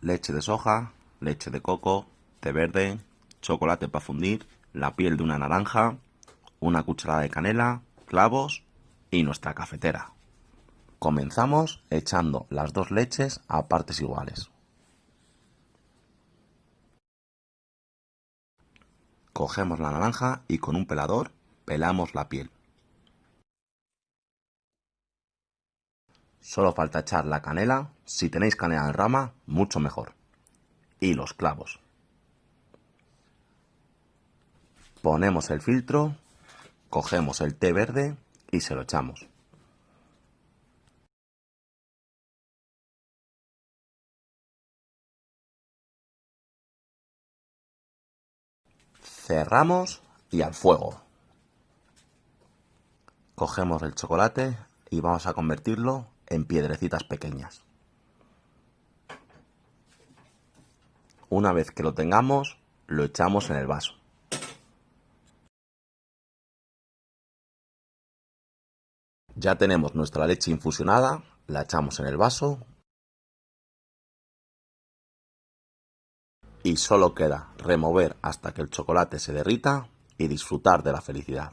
leche de soja, leche de coco, té verde, chocolate para fundir, la piel de una naranja, una cucharada de canela, clavos y nuestra cafetera. Comenzamos echando las dos leches a partes iguales. Cogemos la naranja y con un pelador pelamos la piel. Solo falta echar la canela, si tenéis canela en rama, mucho mejor. Y los clavos. Ponemos el filtro, cogemos el té verde y se lo echamos. Cerramos y al fuego. Cogemos el chocolate y vamos a convertirlo en piedrecitas pequeñas. Una vez que lo tengamos, lo echamos en el vaso. Ya tenemos nuestra leche infusionada, la echamos en el vaso y solo queda remover hasta que el chocolate se derrita y disfrutar de la felicidad.